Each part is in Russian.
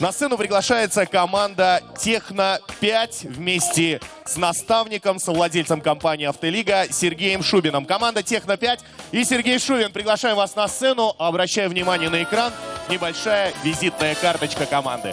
На сцену приглашается команда Техно-5 вместе с наставником, совладельцем компании «Автолига» Сергеем Шубиным. Команда Техно-5 и Сергей Шубин. Приглашаем вас на сцену. Обращаю внимание на экран. Небольшая визитная карточка команды.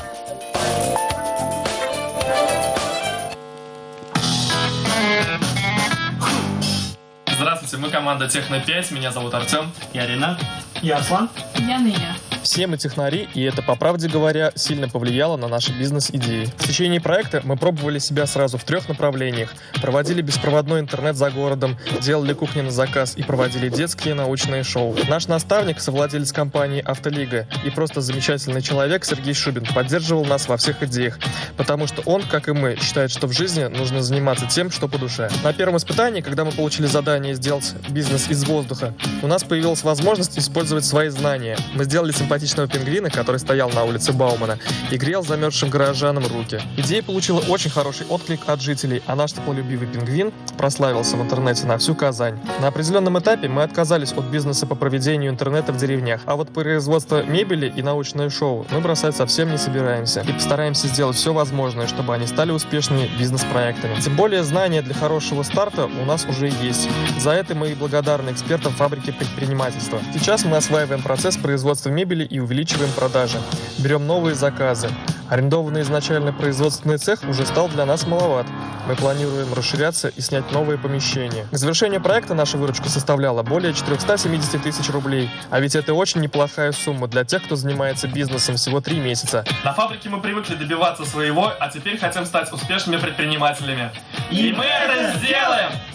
Здравствуйте, мы команда Техно 5, меня зовут Артем. Я Ренат. Я Аслан. Я Ныня. Все мы технари, и это, по правде говоря, сильно повлияло на наши бизнес-идеи. В течение проекта мы пробовали себя сразу в трех направлениях. Проводили беспроводной интернет за городом, делали кухни на заказ и проводили детские научные шоу. Наш наставник, совладелец компании «Автолига» и просто замечательный человек Сергей Шубин поддерживал нас во всех идеях, потому что он, как и мы, считает, что в жизни нужно заниматься тем, что по душе. На первом испытании, когда мы получили задание сделать бизнес из воздуха, у нас появилась возможность использовать свои знания. Мы сделали симпатичный симпатичного пингвина, который стоял на улице Баумана и грел замерзшим горожанам руки. Идея получила очень хороший отклик от жителей, а наш теплолюбивый пингвин прославился в интернете на всю Казань. На определенном этапе мы отказались от бизнеса по проведению интернета в деревнях, а вот производство мебели и научное шоу мы бросать совсем не собираемся и постараемся сделать все возможное, чтобы они стали успешными бизнес-проектами. Тем более знания для хорошего старта у нас уже есть. За это мы и благодарны экспертам фабрики предпринимательства. Сейчас мы осваиваем процесс производства мебели и увеличиваем продажи. Берем новые заказы. Арендованный изначально производственный цех уже стал для нас маловат. Мы планируем расширяться и снять новые помещения. К завершению проекта наша выручка составляла более 470 тысяч рублей. А ведь это очень неплохая сумма для тех, кто занимается бизнесом всего три месяца. На фабрике мы привыкли добиваться своего, а теперь хотим стать успешными предпринимателями. И мы это сделаем!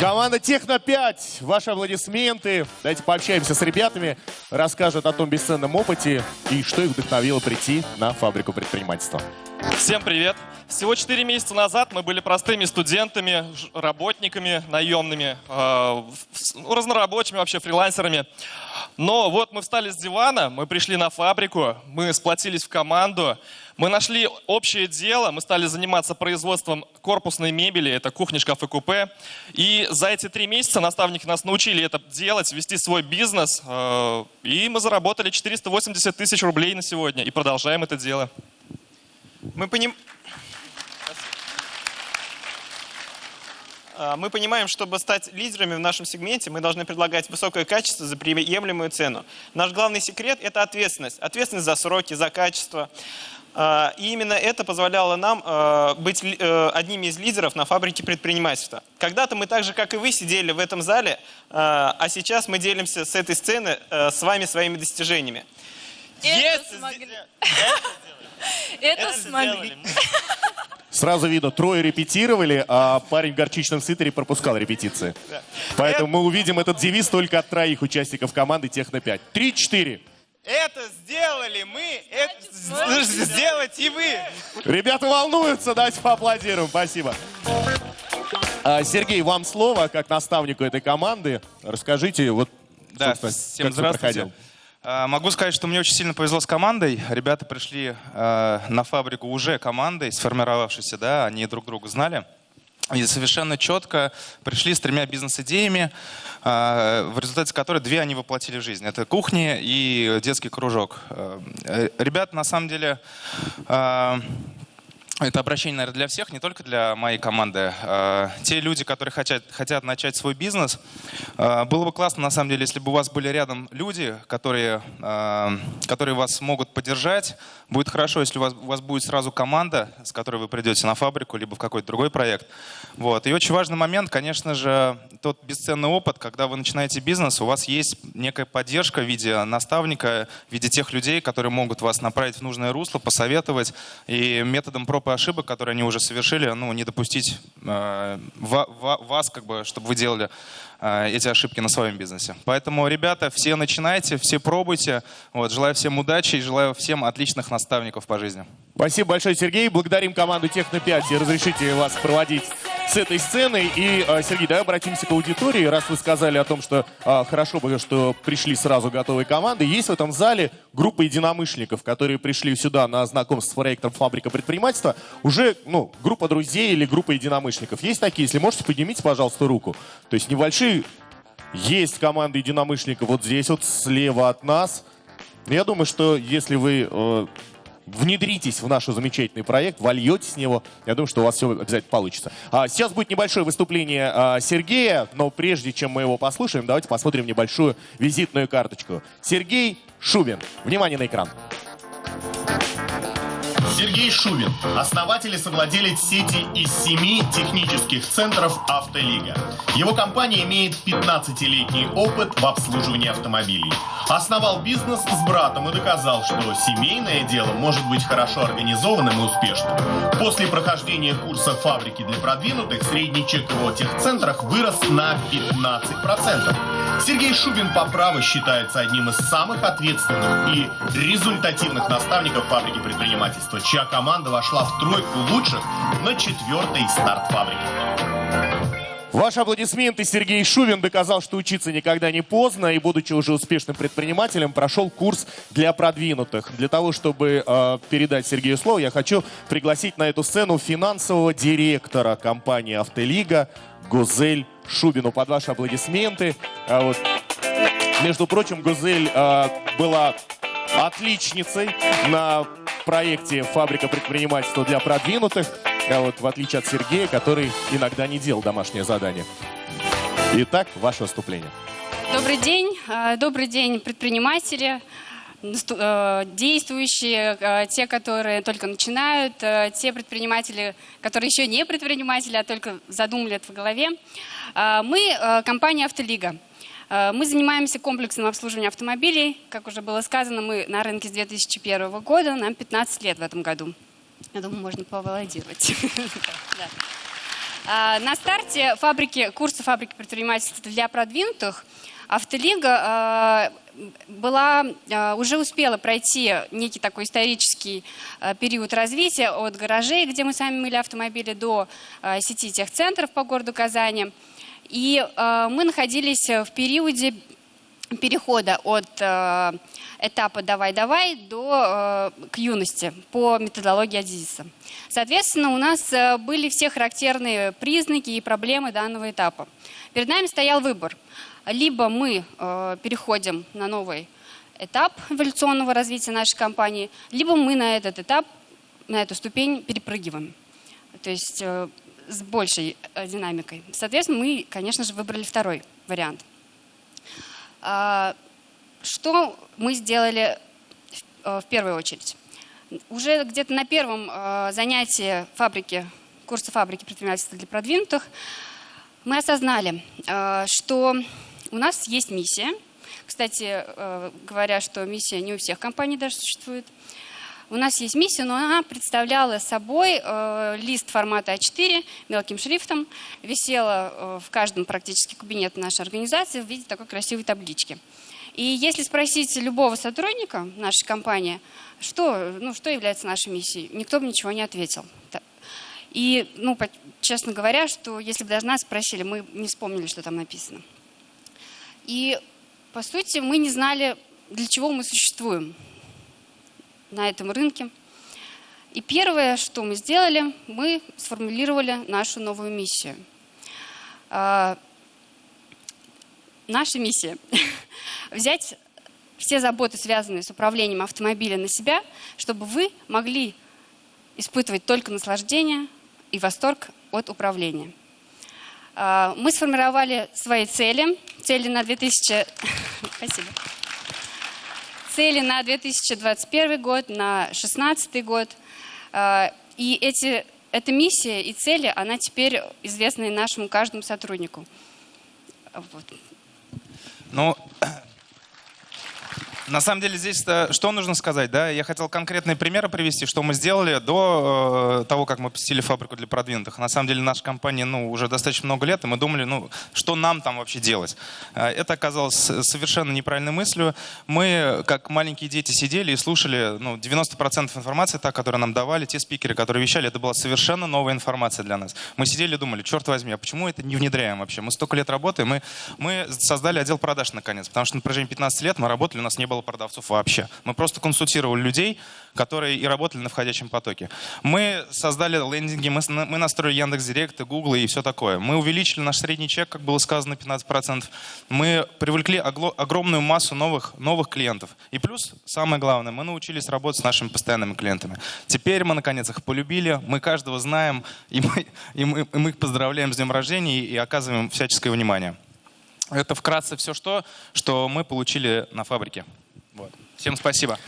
Команда Техно-5, ваши аплодисменты. Давайте пообщаемся с ребятами, расскажут о том бесценном опыте и что их вдохновило прийти на фабрику предпринимательства. Всем привет! Всего 4 месяца назад мы были простыми студентами, работниками наемными, э, разнорабочими, вообще фрилансерами. Но вот мы встали с дивана, мы пришли на фабрику, мы сплотились в команду, мы нашли общее дело, мы стали заниматься производством корпусной мебели, это кухни, шкафы, купе. И за эти три месяца наставники нас научили это делать, вести свой бизнес. Э, и мы заработали 480 тысяч рублей на сегодня и продолжаем это дело. Мы понимаем... мы понимаем, чтобы стать лидерами в нашем сегменте, мы должны предлагать высокое качество за приемлемую цену. Наш главный секрет – это ответственность. Ответственность за сроки, за качество. А, и именно это позволяло нам а, быть э, одними из лидеров на фабрике предпринимательства. Когда-то мы так же, как и вы, сидели в этом зале, а сейчас мы делимся с этой сцены э, с вами своими достижениями. Это смогли. Это смогли. Сразу видно, трое репетировали, а парень в горчичном свитере пропускал репетиции. Поэтому это... мы увидим этот девиз только от троих участников команды Техно-5. Три-четыре. Это сделали мы, это сделать и вы. Ребята волнуются, давайте поаплодируем. Спасибо. А, Сергей, вам слово, как наставнику этой команды. Расскажите, вот, да, всем как здравствуйте. проходил. А, могу сказать, что мне очень сильно повезло с командой. Ребята пришли э, на фабрику уже командой, сформировавшейся, да, они друг друга знали. И совершенно четко пришли с тремя бизнес-идеями, э, в результате которой две они воплотили в жизнь. Это кухня и детский кружок. Э, ребята, на самом деле, это обращение, наверное, для всех, не только для моей команды. А, те люди, которые хотят, хотят начать свой бизнес, а, было бы классно, на самом деле, если бы у вас были рядом люди, которые, а, которые вас могут поддержать. Будет хорошо, если у вас, у вас будет сразу команда, с которой вы придете на фабрику, либо в какой-то другой проект. Вот. И очень важный момент, конечно же, тот бесценный опыт, когда вы начинаете бизнес, у вас есть некая поддержка в виде наставника, в виде тех людей, которые могут вас направить в нужное русло, посоветовать и методом проб и ошибок, которые они уже совершили, ну, не допустить э, вас, как бы, чтобы вы делали э, эти ошибки на своем бизнесе. Поэтому, ребята, все начинайте, все пробуйте. Вот, желаю всем удачи и желаю всем отличных наставников по жизни. Спасибо большое, Сергей. Благодарим команду Техно-5 и разрешите вас проводить с этой сценой. И, э, Сергей, давай обратимся к аудитории. Раз вы сказали о том, что а, хорошо бы, что пришли сразу готовые команды, есть в этом зале группа единомышленников, которые пришли сюда на знакомство с проектом «Фабрика предпринимательства». Уже, ну, группа друзей или группа единомышленников. Есть такие? Если можете, поднимите, пожалуйста, руку. То есть небольшие... Есть команда единомышленников вот здесь вот, слева от нас. Я думаю, что если вы э, внедритесь в наш замечательный проект, вольетесь в него, я думаю, что у вас все обязательно получится. А сейчас будет небольшое выступление а, Сергея, но прежде чем мы его послушаем, давайте посмотрим небольшую визитную карточку. Сергей Шубин. Внимание на экран. Сергей Шубин, основатель и совладелец сети из семи технических центров «Автолига». Его компания имеет 15-летний опыт в обслуживании автомобилей. Основал бизнес с братом и доказал, что семейное дело может быть хорошо организованным и успешным. После прохождения курса фабрики для продвинутых средний чек в техцентрах вырос на 15%. Сергей Шубин по праву считается одним из самых ответственных и результативных наставников фабрики предпринимательства, чья команда вошла в тройку лучших на четвертый старт фабрики. Ваши аплодисменты. Сергей Шувин доказал, что учиться никогда не поздно и, будучи уже успешным предпринимателем, прошел курс для продвинутых. Для того, чтобы э, передать Сергею слово, я хочу пригласить на эту сцену финансового директора компании «Автолига» Гузель Шубину. Под ваши аплодисменты. А вот, между прочим, Гузель э, была отличницей на проекте «Фабрика предпринимательства для продвинутых», а вот в отличие от Сергея, который иногда не делал домашнее задание. Итак, ваше выступление. Добрый день. Э, Добрый день, предприниматели, э, действующие, те, которые только начинают, те предприниматели, которые еще не предприниматели, а только задумали это в голове. Мы компания «Автолига». Мы занимаемся комплексным обслуживанием автомобилей. Как уже было сказано, мы на рынке с 2001 года, нам 15 лет в этом году. Я думаю, можно поаплодировать. А, На старте фабрики, курса фабрики предпринимательства для продвинутых Автолига а, была, а, уже успела пройти некий такой исторический период развития от гаражей, где мы сами мыли автомобили, до сети техцентров по городу Казани. И мы находились в периоде перехода от э, этапа «давай-давай» до э, к юности по методологии Адизиса. Соответственно, у нас э, были все характерные признаки и проблемы данного этапа. Перед нами стоял выбор. Либо мы переходим на новый этап эволюционного развития нашей компании, либо мы на этот этап, на эту ступень перепрыгиваем. То есть с большей динамикой. Соответственно, мы, конечно же, выбрали второй вариант. А, Что мы сделали в- э, в первую очередь? Уже где-то на первом э, занятии фабрики, курса фабрики предпринимательства для продвинутых, мы осознали, э, что у нас есть миссия. Кстати, говоря, что миссия не у всех компаний даже существует. У нас есть миссия, но она представляла собой э, лист формата А4 мелким шрифтом, висела э, в каждом практически кабинете нашей организации в виде такой красивой таблички. И если спросить любого сотрудника нашей компании, что, ну, что является нашей миссией, никто бы ничего не ответил. И, ну, честно говоря, что если бы даже нас спросили, мы не вспомнили, что там написано. И, по сути, мы не знали, для чего мы существуем на этом рынке. И первое, что мы сделали, мы сформулировали нашу новую миссию. А, Наша миссия – взять все заботы, связанные с управлением автомобиля на себя, чтобы вы могли испытывать только наслаждение и восторг от управления. А, Мы сформировали свои цели. Цели на 2000... Спасибо. Цели на 2021 год, на 2016 год. А, И эти, эта миссия и цели, она теперь известна нашему каждому сотруднику. Вот. Ну, на самом деле здесь что нужно сказать, да? Я хотел конкретные примеры привести, что мы сделали до э, того, как мы посетили фабрику для продвинутых. На самом деле наша компания, ну, уже достаточно много лет, и мы думали, ну, что нам там вообще делать. Э, Это оказалось совершенно неправильной мыслью. Мы, как маленькие дети, сидели и слушали, ну, 90% информации, та, которую нам давали, те спикеры, которые вещали, это была совершенно новая информация для нас. Мы сидели и думали, черт возьми, а почему это не внедряем вообще? Мы столько лет работаем, мы, мы создали отдел продаж наконец, потому что на протяжении 15 лет мы работали, у нас не было было продавцов вообще. Мы просто консультировали людей, которые и работали на входящем потоке. Мы создали лендинги, мы, настроили Яндекс.Директ, и Google и все такое. Мы увеличили наш средний чек, как было сказано, 15%. Мы привлекли огромную массу новых, новых клиентов. И плюс, самое главное, мы научились работать с нашими постоянными клиентами. Теперь мы, наконец, их полюбили, мы каждого знаем, и мы, и мы, и мы их поздравляем с днем рождения и оказываем всяческое внимание. Это вкратце все, что, что мы получили на фабрике. Вот. Всем спасибо.